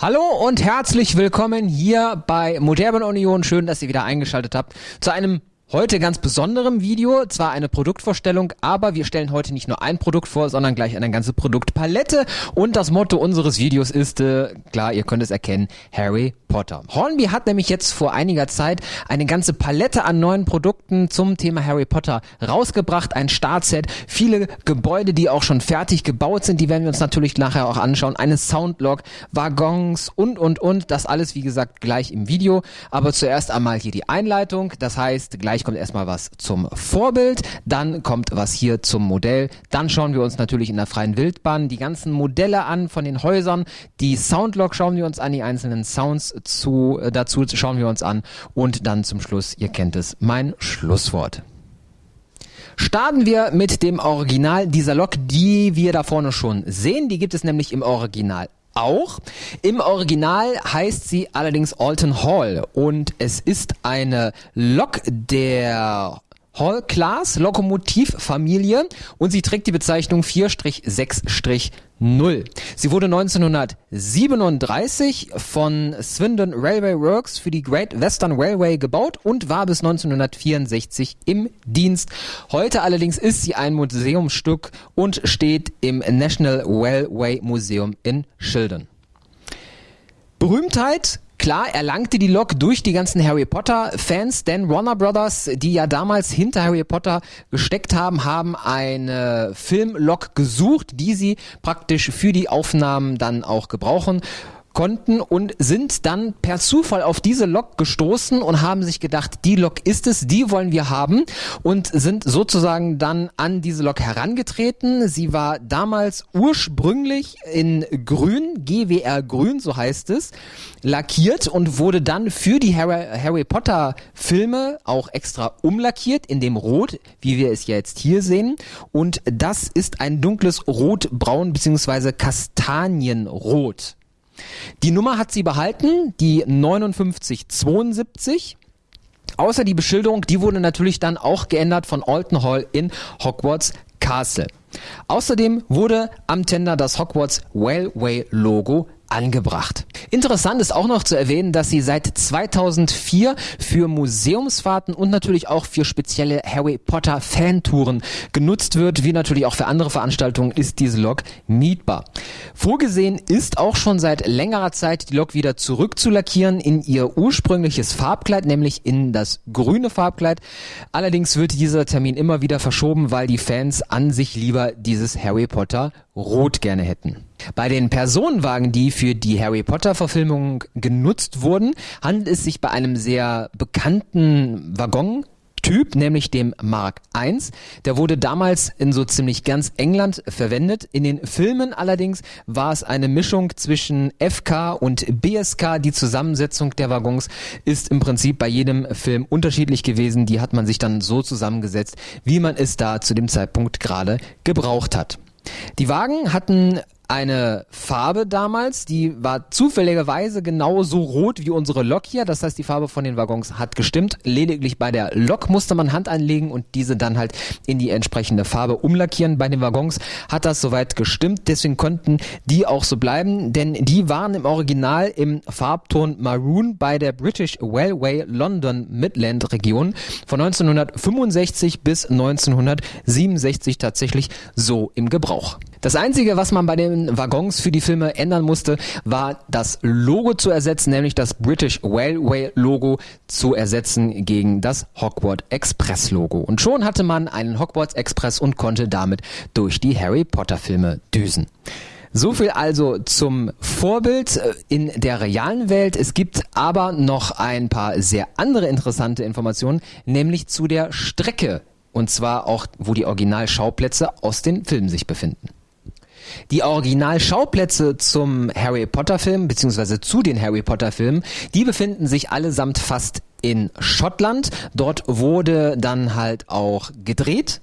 Hallo und herzlich willkommen hier bei Modern Union. Schön, dass ihr wieder eingeschaltet habt zu einem Heute ganz besonderem Video, zwar eine Produktvorstellung, aber wir stellen heute nicht nur ein Produkt vor, sondern gleich eine ganze Produktpalette und das Motto unseres Videos ist, äh, klar, ihr könnt es erkennen, Harry Potter. Hornby hat nämlich jetzt vor einiger Zeit eine ganze Palette an neuen Produkten zum Thema Harry Potter rausgebracht, ein Startset, viele Gebäude, die auch schon fertig gebaut sind, die werden wir uns natürlich nachher auch anschauen, eine Soundlog, Waggons und und und, das alles wie gesagt gleich im Video, aber zuerst einmal hier die Einleitung, das heißt gleich kommt erstmal was zum Vorbild, dann kommt was hier zum Modell, dann schauen wir uns natürlich in der freien Wildbahn die ganzen Modelle an von den Häusern, die Soundlog schauen wir uns an, die einzelnen Sounds zu, äh, dazu schauen wir uns an und dann zum Schluss, ihr kennt es, mein Schlusswort. Starten wir mit dem Original dieser Lok, die wir da vorne schon sehen. Die gibt es nämlich im Original auch. Im Original heißt sie allerdings Alton Hall und es ist eine Lok der Hall Class Lokomotivfamilie und sie trägt die Bezeichnung 4-6-0. Sie wurde 1937 von Swindon Railway Works für die Great Western Railway gebaut und war bis 1964 im Dienst. Heute allerdings ist sie ein Museumsstück und steht im National Railway Museum in Shildon. Berühmtheit Klar erlangte die Lok durch die ganzen Harry Potter Fans, denn Warner Brothers, die ja damals hinter Harry Potter gesteckt haben, haben eine Filmlok gesucht, die sie praktisch für die Aufnahmen dann auch gebrauchen konnten und sind dann per Zufall auf diese Lok gestoßen und haben sich gedacht, die Lok ist es, die wollen wir haben und sind sozusagen dann an diese Lok herangetreten. Sie war damals ursprünglich in grün, GWR grün, so heißt es, lackiert und wurde dann für die Harry, Harry Potter Filme auch extra umlackiert in dem Rot, wie wir es jetzt hier sehen. Und das ist ein dunkles Rotbraun bzw. Kastanienrot. Die Nummer hat sie behalten, die 5972. Außer die Beschilderung, die wurde natürlich dann auch geändert von Alton Hall in Hogwarts Castle. Außerdem wurde am Tender das Hogwarts Railway Logo angebracht. Interessant ist auch noch zu erwähnen, dass sie seit 2004 für Museumsfahrten und natürlich auch für spezielle Harry Potter Fantouren genutzt wird, wie natürlich auch für andere Veranstaltungen ist diese Lok mietbar. Vorgesehen ist auch schon seit längerer Zeit die Lok wieder zurück zu lackieren in ihr ursprüngliches Farbkleid, nämlich in das grüne Farbkleid. Allerdings wird dieser Termin immer wieder verschoben, weil die Fans an sich lieber dieses Harry Potter Rot gerne hätten. Bei den Personenwagen, die für die Harry Potter Verfilmung genutzt wurden, handelt es sich bei einem sehr bekannten Waggon Typ, nämlich dem Mark I. Der wurde damals in so ziemlich ganz England verwendet. In den Filmen allerdings war es eine Mischung zwischen FK und BSK. Die Zusammensetzung der Waggons ist im Prinzip bei jedem Film unterschiedlich gewesen. Die hat man sich dann so zusammengesetzt, wie man es da zu dem Zeitpunkt gerade gebraucht hat. Die Wagen hatten eine Farbe damals, die war zufälligerweise genauso rot wie unsere Lok hier. Das heißt, die Farbe von den Waggons hat gestimmt. Lediglich bei der Lok musste man Hand anlegen und diese dann halt in die entsprechende Farbe umlackieren. Bei den Waggons hat das soweit gestimmt. Deswegen konnten die auch so bleiben, denn die waren im Original im Farbton Maroon bei der British Railway London Midland Region von 1965 bis 1967 tatsächlich so im Gebrauch. Das einzige, was man bei den Waggons für die Filme ändern musste, war das Logo zu ersetzen, nämlich das British Railway Logo zu ersetzen gegen das Hogwarts Express Logo. Und schon hatte man einen Hogwarts Express und konnte damit durch die Harry Potter Filme düsen. So viel also zum Vorbild äh, in der realen Welt. Es gibt aber noch ein paar sehr andere interessante Informationen, nämlich zu der Strecke. Und zwar auch, wo die Originalschauplätze aus den Filmen sich befinden. Die Originalschauplätze zum Harry Potter Film beziehungsweise zu den Harry Potter Filmen, die befinden sich allesamt fast in Schottland. Dort wurde dann halt auch gedreht.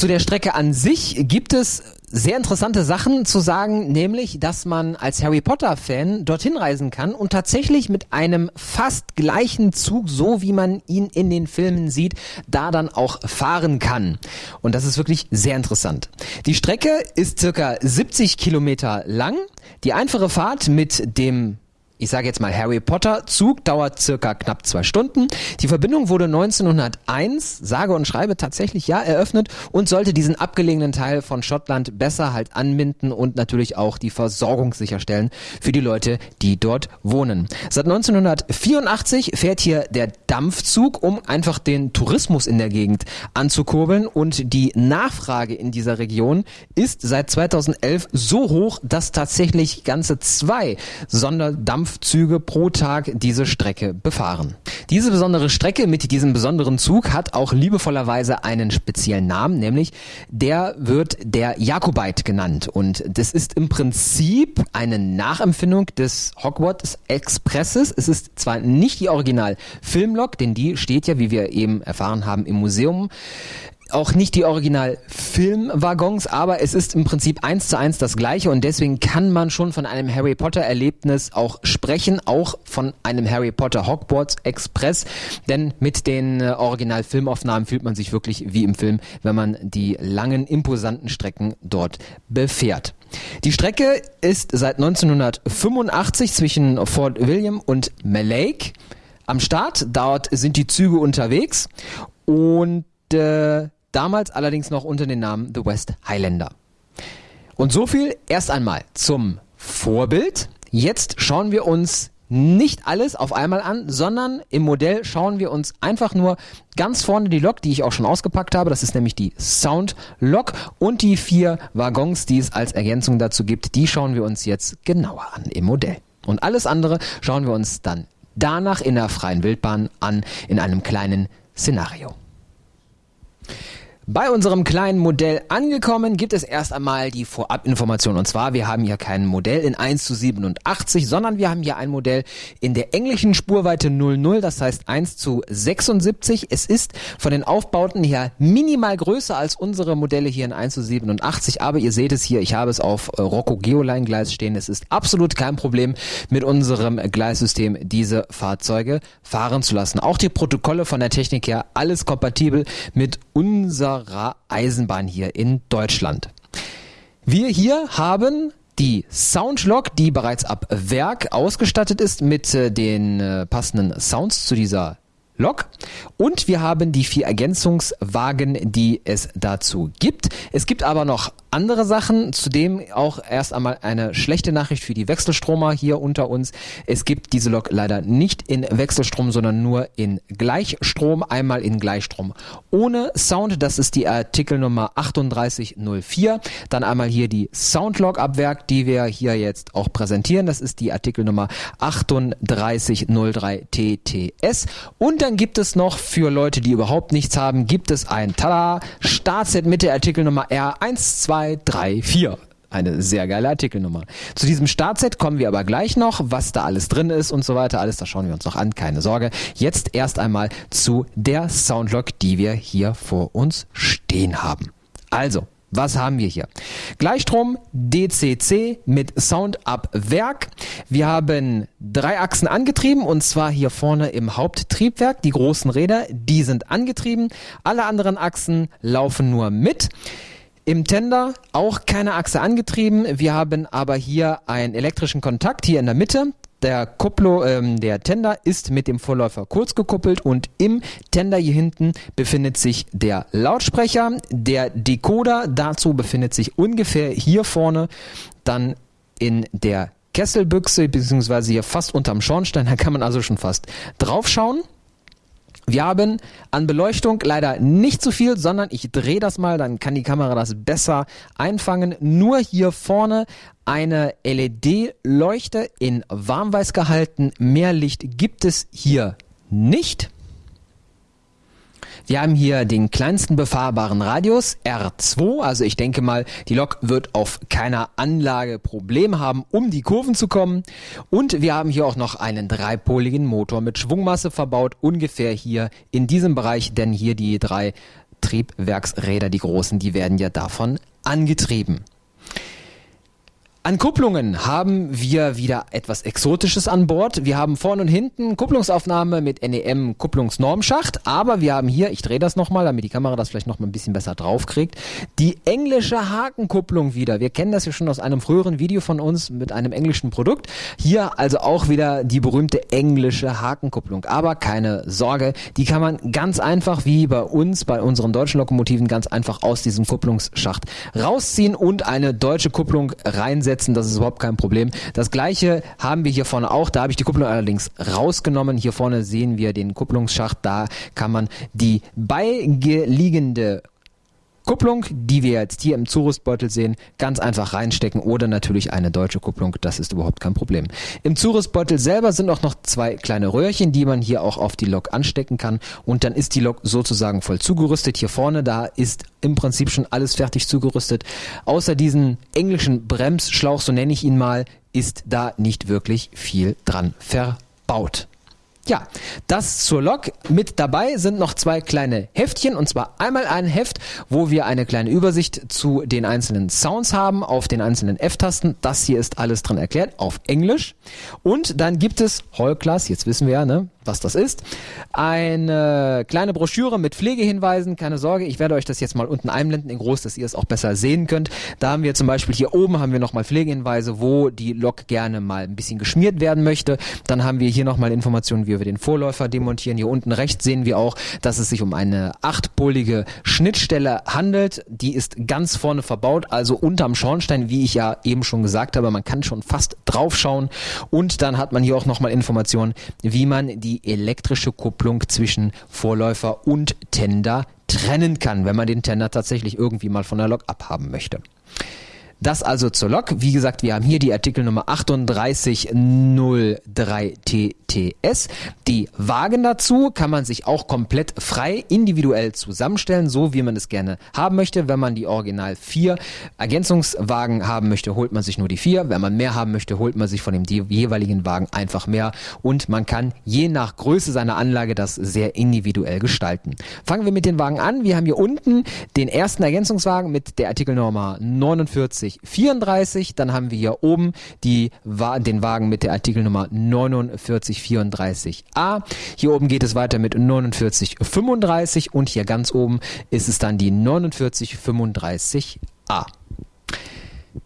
Zu der Strecke an sich gibt es sehr interessante Sachen zu sagen, nämlich, dass man als Harry Potter Fan dorthin reisen kann und tatsächlich mit einem fast gleichen Zug, so wie man ihn in den Filmen sieht, da dann auch fahren kann. Und das ist wirklich sehr interessant. Die Strecke ist circa 70 Kilometer lang. Die einfache Fahrt mit dem ich sage jetzt mal Harry Potter Zug dauert circa knapp zwei Stunden. Die Verbindung wurde 1901, sage und schreibe tatsächlich ja, eröffnet und sollte diesen abgelegenen Teil von Schottland besser halt anbinden und natürlich auch die Versorgung sicherstellen für die Leute, die dort wohnen. Seit 1984 fährt hier der Dampfzug, um einfach den Tourismus in der Gegend anzukurbeln und die Nachfrage in dieser Region ist seit 2011 so hoch, dass tatsächlich ganze zwei Sonderdampf Züge pro Tag diese Strecke befahren. Diese besondere Strecke mit diesem besonderen Zug hat auch liebevollerweise einen speziellen Namen, nämlich der wird der Jakobite genannt. Und das ist im Prinzip eine Nachempfindung des Hogwarts Expresses. Es ist zwar nicht die Original Filmlok, denn die steht ja, wie wir eben erfahren haben, im Museum auch nicht die Original-Filmwaggons, aber es ist im Prinzip eins zu eins das gleiche und deswegen kann man schon von einem Harry Potter-Erlebnis auch sprechen, auch von einem Harry Potter Hogwarts Express, denn mit den äh, Original-Filmaufnahmen fühlt man sich wirklich wie im Film, wenn man die langen, imposanten Strecken dort befährt. Die Strecke ist seit 1985 zwischen Fort William und Malake am Start. Dort sind die Züge unterwegs und äh, damals allerdings noch unter dem Namen The West Highlander. Und so viel erst einmal zum Vorbild. Jetzt schauen wir uns nicht alles auf einmal an, sondern im Modell schauen wir uns einfach nur ganz vorne die Lok, die ich auch schon ausgepackt habe. Das ist nämlich die Sound Lok und die vier Waggons, die es als Ergänzung dazu gibt. Die schauen wir uns jetzt genauer an im Modell. Und alles andere schauen wir uns dann danach in der freien Wildbahn an in einem kleinen Szenario. Bei unserem kleinen Modell angekommen gibt es erst einmal die Vorabinformation. Und zwar, wir haben hier kein Modell in 1 zu 87, sondern wir haben hier ein Modell in der englischen Spurweite 00, das heißt 1 zu 76. Es ist von den Aufbauten her minimal größer als unsere Modelle hier in 1 zu 87, aber ihr seht es hier, ich habe es auf Rocco Geoline Gleis stehen. Es ist absolut kein Problem mit unserem Gleissystem diese Fahrzeuge fahren zu lassen. Auch die Protokolle von der Technik her, alles kompatibel mit unserer unserer Eisenbahn hier in Deutschland. Wir hier haben die Soundlog, die bereits ab Werk ausgestattet ist mit äh, den äh, passenden Sounds zu dieser Lok. Und wir haben die vier Ergänzungswagen, die es dazu gibt. Es gibt aber noch andere Sachen. Zudem auch erst einmal eine schlechte Nachricht für die Wechselstromer hier unter uns. Es gibt diese Lok leider nicht in Wechselstrom, sondern nur in Gleichstrom. Einmal in Gleichstrom ohne Sound. Das ist die Artikelnummer 3804. Dann einmal hier die Soundlog ab Werk, die wir hier jetzt auch präsentieren. Das ist die Artikelnummer 3803 TTS. Und dann gibt es noch für Leute, die überhaupt nichts haben, gibt es ein Tada Startset mit der Artikelnummer R12 2, 3, 4. Eine sehr geile Artikelnummer. Zu diesem Startset kommen wir aber gleich noch, was da alles drin ist und so weiter. Alles, das schauen wir uns noch an, keine Sorge. Jetzt erst einmal zu der Soundlog, die wir hier vor uns stehen haben. Also, was haben wir hier? Gleichstrom DCC mit Sound ab Werk. Wir haben drei Achsen angetrieben und zwar hier vorne im Haupttriebwerk. Die großen Räder, die sind angetrieben. Alle anderen Achsen laufen nur mit. Im Tender auch keine Achse angetrieben. Wir haben aber hier einen elektrischen Kontakt hier in der Mitte. Der Kuplo, ähm, der Tender ist mit dem Vorläufer kurz gekuppelt und im Tender hier hinten befindet sich der Lautsprecher. Der Decoder dazu befindet sich ungefähr hier vorne. Dann in der Kesselbüchse, beziehungsweise hier fast unterm Schornstein. Da kann man also schon fast draufschauen. Wir haben an Beleuchtung leider nicht zu viel, sondern ich drehe das mal, dann kann die Kamera das besser einfangen. Nur hier vorne eine LED-Leuchte in warmweiß gehalten. Mehr Licht gibt es hier nicht. Wir haben hier den kleinsten befahrbaren Radius, R2. Also ich denke mal, die Lok wird auf keiner Anlage Probleme haben, um die Kurven zu kommen. Und wir haben hier auch noch einen dreipoligen Motor mit Schwungmasse verbaut, ungefähr hier in diesem Bereich, denn hier die drei Triebwerksräder, die großen, die werden ja davon angetrieben. An Kupplungen haben wir wieder etwas Exotisches an Bord. Wir haben vorne und hinten Kupplungsaufnahme mit NEM Kupplungsnormschacht, aber wir haben hier, ich drehe das nochmal, damit die Kamera das vielleicht nochmal ein bisschen besser draufkriegt, die englische Hakenkupplung wieder. Wir kennen das ja schon aus einem früheren Video von uns mit einem englischen Produkt. Hier also auch wieder die berühmte englische Hakenkupplung. Aber keine Sorge, die kann man ganz einfach wie bei uns, bei unseren deutschen Lokomotiven, ganz einfach aus diesem Kupplungsschacht rausziehen und eine deutsche Kupplung reinsetzen setzen, das ist überhaupt kein Problem. Das gleiche haben wir hier vorne auch, da habe ich die Kupplung allerdings rausgenommen. Hier vorne sehen wir den Kupplungsschacht, da kann man die beiliegende Kupplung, die wir jetzt hier im Zurüstbeutel sehen, ganz einfach reinstecken oder natürlich eine deutsche Kupplung, das ist überhaupt kein Problem. Im Zurüstbeutel selber sind auch noch zwei kleine Röhrchen, die man hier auch auf die Lok anstecken kann und dann ist die Lok sozusagen voll zugerüstet. Hier vorne, da ist im Prinzip schon alles fertig zugerüstet. Außer diesen englischen Bremsschlauch, so nenne ich ihn mal, ist da nicht wirklich viel dran verbaut. Ja, das zur Lok. Mit dabei sind noch zwei kleine Heftchen und zwar einmal ein Heft, wo wir eine kleine Übersicht zu den einzelnen Sounds haben auf den einzelnen F-Tasten. Das hier ist alles drin erklärt auf Englisch. Und dann gibt es Hall Class, jetzt wissen wir ja, ne, was das ist. Eine kleine Broschüre mit Pflegehinweisen. Keine Sorge, ich werde euch das jetzt mal unten einblenden in groß, dass ihr es auch besser sehen könnt. Da haben wir zum Beispiel hier oben haben wir nochmal Pflegehinweise, wo die Lok gerne mal ein bisschen geschmiert werden möchte. Dann haben wir hier nochmal Informationen, wie wir den Vorläufer demontieren. Hier unten rechts sehen wir auch, dass es sich um eine achtpolige Schnittstelle handelt. Die ist ganz vorne verbaut, also unterm Schornstein, wie ich ja eben schon gesagt habe. Man kann schon fast draufschauen. Und dann hat man hier auch nochmal Informationen, wie man die elektrische Kupplung zwischen Vorläufer und Tender trennen kann, wenn man den Tender tatsächlich irgendwie mal von der Lok abhaben möchte. Das also zur Lok. Wie gesagt, wir haben hier die Artikelnummer 3803TTS. Die Wagen dazu kann man sich auch komplett frei individuell zusammenstellen, so wie man es gerne haben möchte. Wenn man die Original 4 Ergänzungswagen haben möchte, holt man sich nur die 4. Wenn man mehr haben möchte, holt man sich von dem jeweiligen Wagen einfach mehr. Und man kann je nach Größe seiner Anlage das sehr individuell gestalten. Fangen wir mit den Wagen an. Wir haben hier unten den ersten Ergänzungswagen mit der Artikelnummer 49 4934. Dann haben wir hier oben die, den Wagen mit der Artikelnummer 4934a. Hier oben geht es weiter mit 4935 und hier ganz oben ist es dann die 4935a.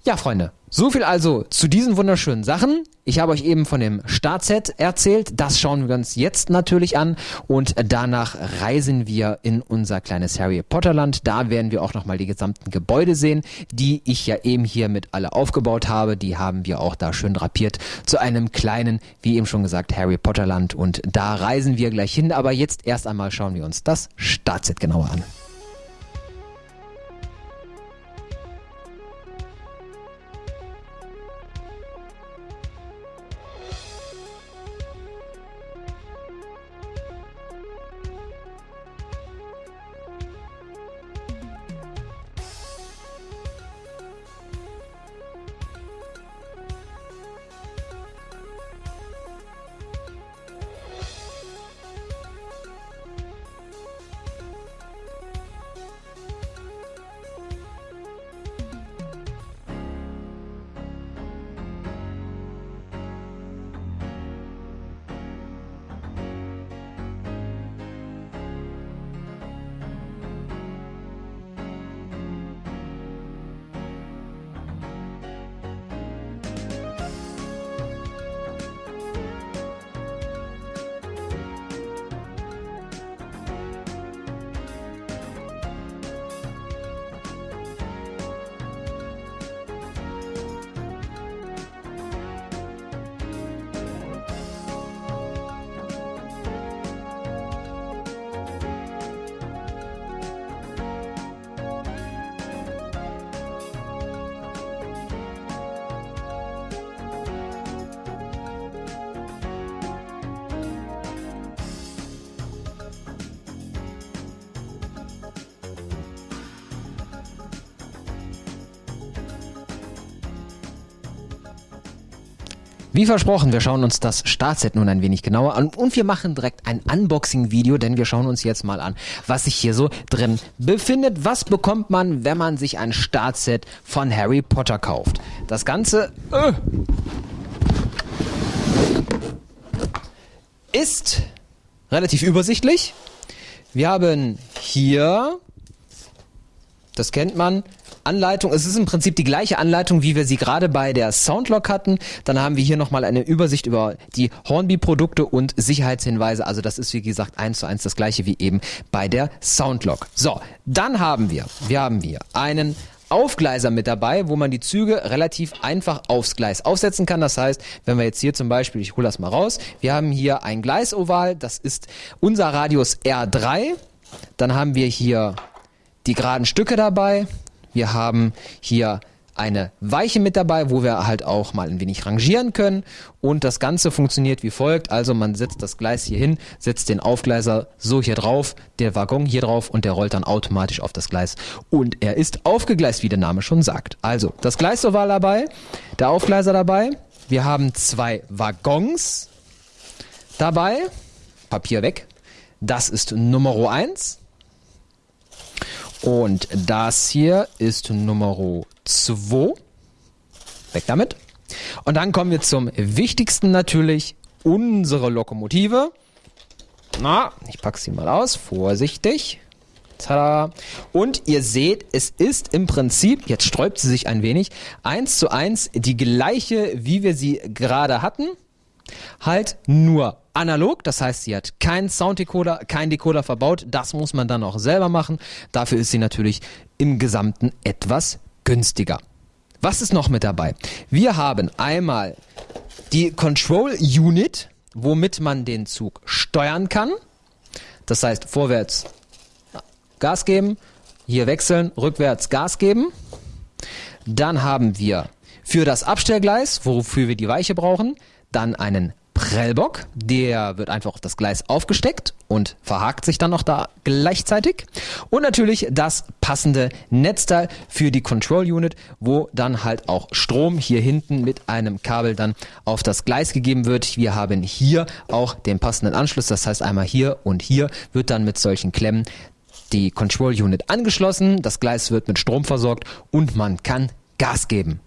Ja, Freunde, so viel also zu diesen wunderschönen Sachen. Ich habe euch eben von dem Startset erzählt. Das schauen wir uns jetzt natürlich an und danach reisen wir in unser kleines Harry Potter Land. Da werden wir auch nochmal die gesamten Gebäude sehen, die ich ja eben hier mit alle aufgebaut habe. Die haben wir auch da schön drapiert zu einem kleinen, wie eben schon gesagt, Harry Potter Land und da reisen wir gleich hin. Aber jetzt erst einmal schauen wir uns das Startset genauer an. Wie versprochen, wir schauen uns das Startset nun ein wenig genauer an und wir machen direkt ein Unboxing-Video, denn wir schauen uns jetzt mal an, was sich hier so drin befindet. Was bekommt man, wenn man sich ein Startset von Harry Potter kauft? Das Ganze äh, ist relativ übersichtlich. Wir haben hier, das kennt man, Anleitung. Es ist im Prinzip die gleiche Anleitung, wie wir sie gerade bei der Soundlock hatten. Dann haben wir hier nochmal eine Übersicht über die Hornby-Produkte und Sicherheitshinweise. Also das ist wie gesagt eins zu eins das gleiche wie eben bei der Soundlock. So, dann haben wir, wir haben hier einen Aufgleiser mit dabei, wo man die Züge relativ einfach aufs Gleis aufsetzen kann. Das heißt, wenn wir jetzt hier zum Beispiel, ich hole das mal raus, wir haben hier ein Gleisoval, das ist unser Radius R3. Dann haben wir hier die geraden Stücke dabei. Wir haben hier eine Weiche mit dabei, wo wir halt auch mal ein wenig rangieren können. Und das Ganze funktioniert wie folgt. Also man setzt das Gleis hier hin, setzt den Aufgleiser so hier drauf, der Waggon hier drauf und der rollt dann automatisch auf das Gleis. Und er ist aufgegleist, wie der Name schon sagt. Also das Gleisoval dabei, der Aufgleiser dabei. Wir haben zwei Waggons dabei. Papier weg. Das ist Nummer 1. Und das hier ist Nummer 2. Weg damit. Und dann kommen wir zum wichtigsten natürlich, unsere Lokomotive. Na, ich packe sie mal aus, vorsichtig. Tada. Und ihr seht, es ist im Prinzip, jetzt sträubt sie sich ein wenig, eins zu eins die gleiche, wie wir sie gerade hatten. Halt nur analog, das heißt, sie hat keinen Sounddecoder, keinen Decoder verbaut. Das muss man dann auch selber machen. Dafür ist sie natürlich im Gesamten etwas günstiger. Was ist noch mit dabei? Wir haben einmal die Control Unit, womit man den Zug steuern kann. Das heißt, vorwärts Gas geben, hier wechseln, rückwärts Gas geben. Dann haben wir für das Abstellgleis, wofür wir die Weiche brauchen, dann einen Prellbock, der wird einfach auf das Gleis aufgesteckt und verhakt sich dann noch da gleichzeitig. Und natürlich das passende Netzteil für die Control Unit, wo dann halt auch Strom hier hinten mit einem Kabel dann auf das Gleis gegeben wird. Wir haben hier auch den passenden Anschluss, das heißt einmal hier und hier wird dann mit solchen Klemmen die Control Unit angeschlossen, das Gleis wird mit Strom versorgt und man kann Gas geben.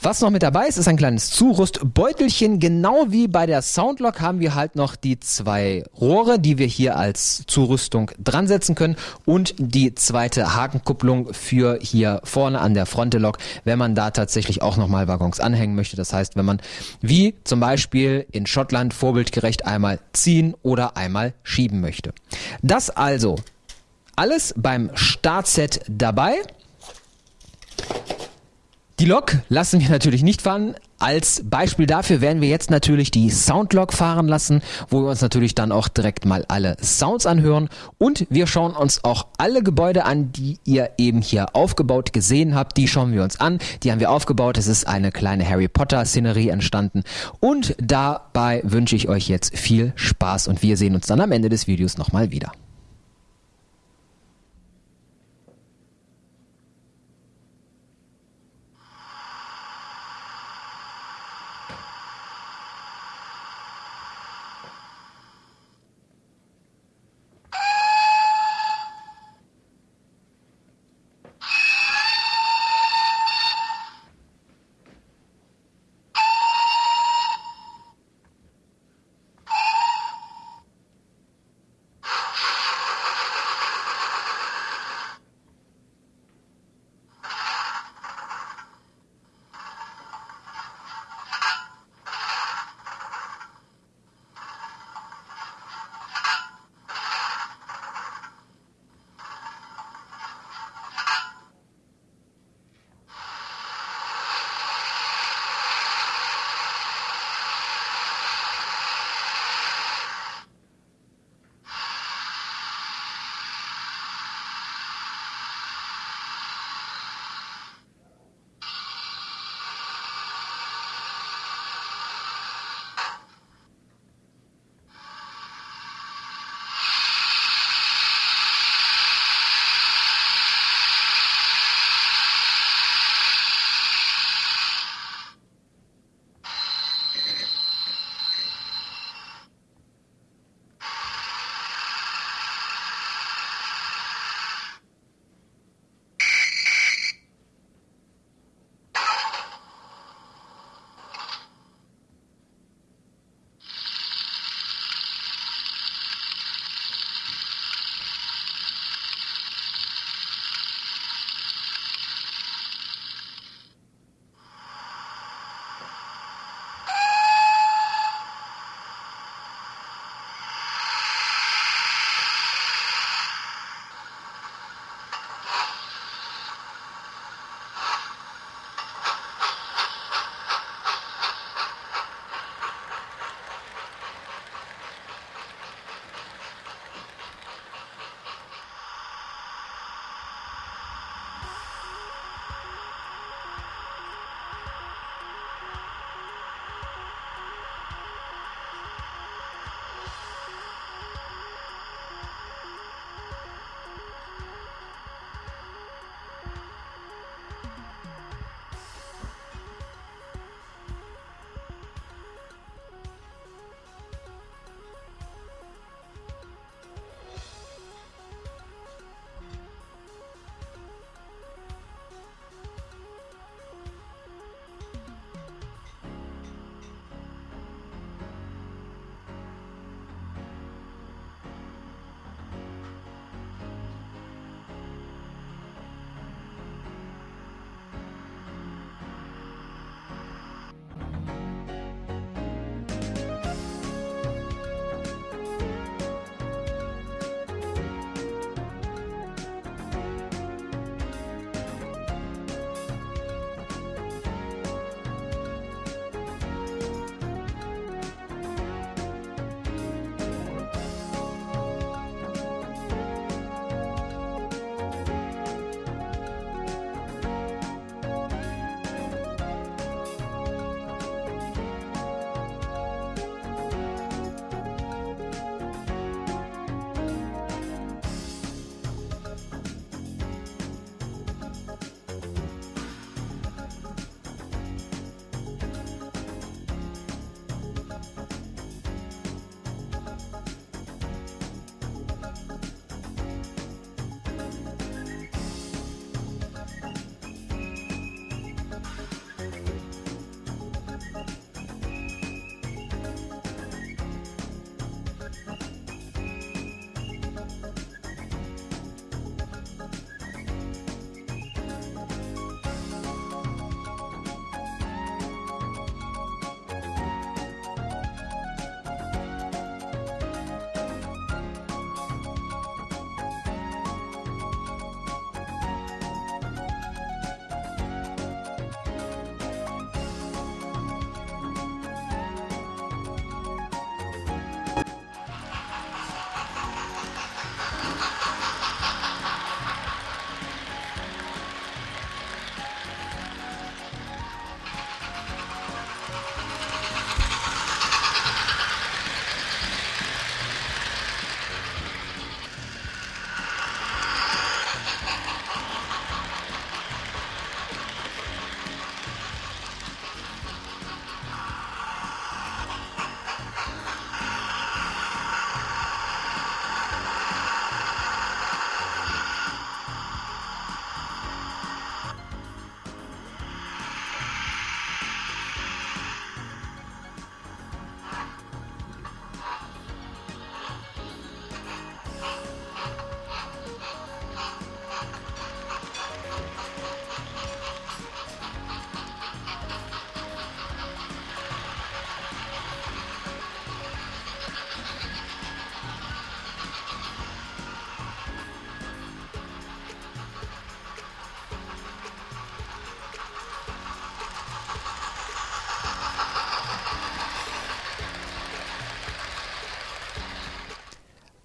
Was noch mit dabei ist, ist ein kleines Zurüstbeutelchen. Genau wie bei der Soundlock haben wir halt noch die zwei Rohre, die wir hier als Zurüstung dran setzen können und die zweite Hakenkupplung für hier vorne an der Frontelok, wenn man da tatsächlich auch nochmal Waggons anhängen möchte. Das heißt, wenn man wie zum Beispiel in Schottland vorbildgerecht einmal ziehen oder einmal schieben möchte. Das also alles beim Startset dabei. Die Lok lassen wir natürlich nicht fahren. Als Beispiel dafür werden wir jetzt natürlich die Soundlog fahren lassen, wo wir uns natürlich dann auch direkt mal alle Sounds anhören. Und wir schauen uns auch alle Gebäude an, die ihr eben hier aufgebaut gesehen habt. Die schauen wir uns an. Die haben wir aufgebaut. Es ist eine kleine Harry Potter Szenerie entstanden. Und dabei wünsche ich euch jetzt viel Spaß und wir sehen uns dann am Ende des Videos nochmal wieder.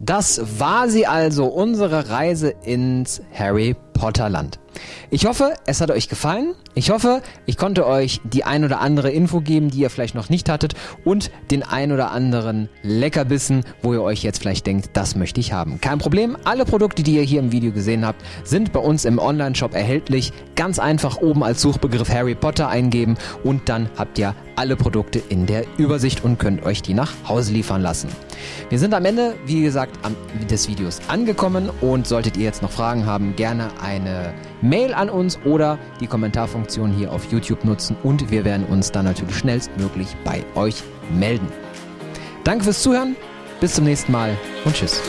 Das war sie also, unsere Reise ins Harry Potter Land. Ich hoffe, es hat euch gefallen. Ich hoffe, ich konnte euch die ein oder andere Info geben, die ihr vielleicht noch nicht hattet und den ein oder anderen Leckerbissen, wo ihr euch jetzt vielleicht denkt, das möchte ich haben. Kein Problem, alle Produkte, die ihr hier im Video gesehen habt, sind bei uns im Online-Shop erhältlich. Ganz einfach oben als Suchbegriff Harry Potter eingeben und dann habt ihr alle Produkte in der Übersicht und könnt euch die nach Hause liefern lassen. Wir sind am Ende, wie gesagt, des Videos angekommen und solltet ihr jetzt noch Fragen haben, gerne eine Mail an uns oder die Kommentarfunktion hier auf YouTube nutzen und wir werden uns dann natürlich schnellstmöglich bei euch melden. Danke fürs Zuhören, bis zum nächsten Mal und tschüss.